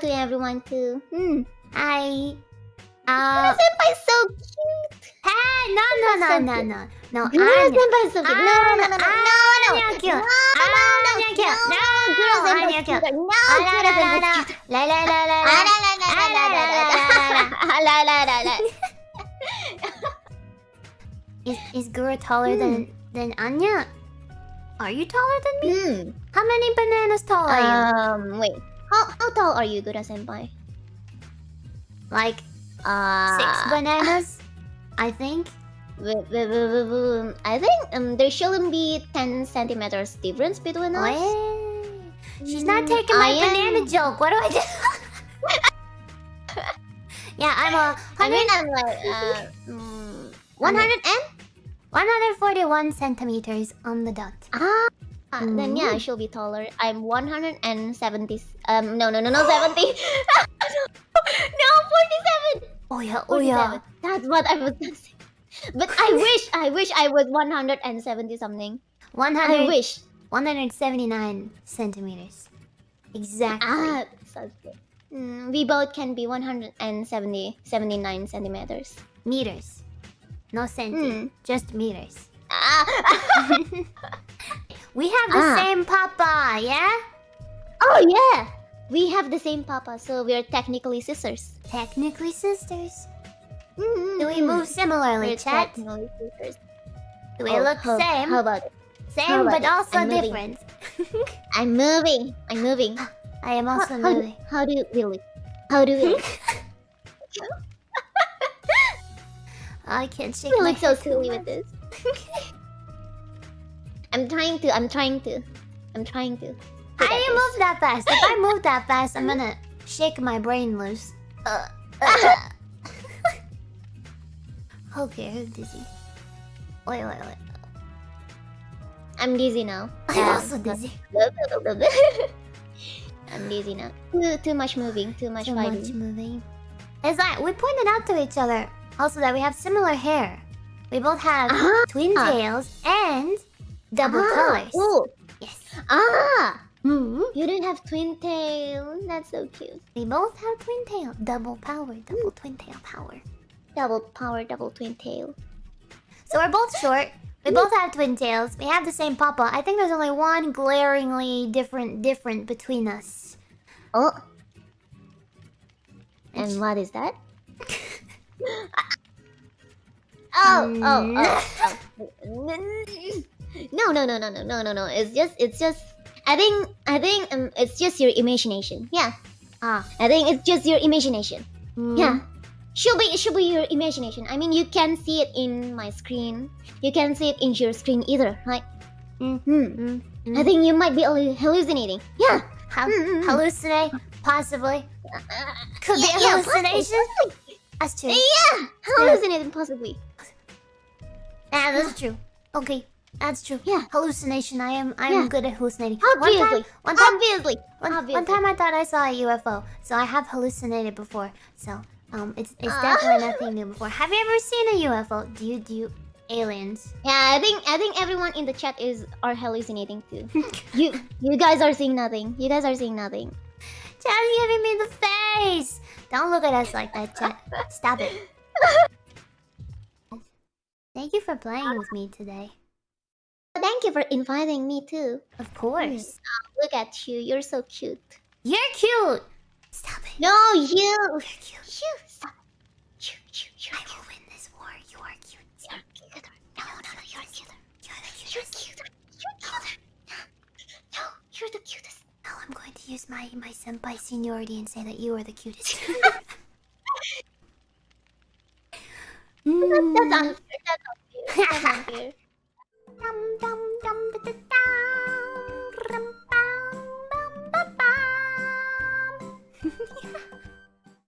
to everyone too. Hmm. Hi. Uh, Mura senpai's so cute. Hey, no, no, no, so no, no, no. Mura senpai's so cute. No, no, no, no, no, no. No! No! No! No! No, No! No! No! No, no, no, no, no, no, no, no, no, no, no, no, no, no, no, La la la la. Is is Gura taller than than Anya? Are you taller than me? How many bananas tall are you? Um, wait. How how tall are you, Gura Senpai? Like Uh, six bananas? I think. I think um there shouldn't be ten centimeters difference between us. She's not Mm, taking my I banana joke. What do I do? yeah, I'm a I mean, 100, I'm like uh, mm, 100 and 141 centimeters on the dot. ah. Then yeah, she'll be taller. I'm 170. Um, no, no, no, no, 70. no, 47. Oh yeah, oh yeah. That's what I was gonna. But I wish, I wish I was 170 something. 100. I 100, wish. 179 centimeters. Exactly. Ah, so good. Mm, we both can be 170, 79 centimeters. Meters. No centi. Hmm. Just meters. Ah. We have the Ah. same papa, yeah? oh yeah, we have the same papa, so we're technically sisters. Technically sisters. Mm, Do we move similarly, We're chat? technically sisters. Do we Oh, look how, same? How about it? Same, about but it? also I'm moving. different. I'm moving. I'm moving. I am How, also how, do, moving. how do we look? How do we look? I can't shake we look so silly with this. I'm trying to. I'm trying to. I'm trying to. How do you move that fast? If I move that fast, I'm gonna shake my brain loose. Uh, uh. okay, I'm dizzy. Wait, wait, wait. I'm dizzy now. I'm Yeah. also dizzy. I'm dizzy now. Too, too much moving. Too much Too fighting. much moving. It's like we pointed out to each other also that we have similar hair. We both have Ah. twin tails and double ah. colors. Oh. Yes. Ah. hmm You don't have twin tail. That's so cute. We both have twin tail. Double power. Double twin tail power. Double power, double twin tail. So we're both short. We both have twin tails. We have the same papa. I think there's only one glaringly different different between us. Oh. And what is that? oh, oh, oh, oh. No, no, no, no, no, no, no, no. It's just, it's just. I think, I think, um, it's just your imagination. Yeah, Ah. I think it's just your imagination. mm. Yeah, should be, it should be your imagination. I mean, you can see it in my screen. You can see it in your screen either, right? Mm. Hmm. Mm. I think you might be hallucinating. Yeah. Hal- Mm, mm, mm. hallucinate, possibly. Could Yeah, be a yeah, hallucination. That's true. Yeah, hallucinating possibly. Yeah, that's true. Okay, that's true. Yeah. Hallucination. I am. I am Yeah. good at hallucinating. One time, Obviously. one time, Obviously. one, one time, I thought I saw a UFO. So I have hallucinated before. So um, it's it's Ah. definitely nothing new before. Have you ever seen a UFO? Do you do you aliens? Yeah, I think I think everyone in the chat is are hallucinating too. you you guys are seeing nothing. You guys are seeing nothing. Chat's giving me the face. Don't look at us like that, chat. Stop it. Thank you for playing with me today. Thank you for inviting me too. Of course. Look at you. You're so cute. You're cute. Stop it. No, you. You're cute. You. Stop. You. You. You. I will win this war. You are cute. You're cuter. No, no, no. You're cuter. You're the You're cutest. cuter. You're cuter. No, you're the cutest. Now I'm going to use my my senpai seniority and say that you are the cutest. That's Mm. unfair. That's unfair. That's unfair.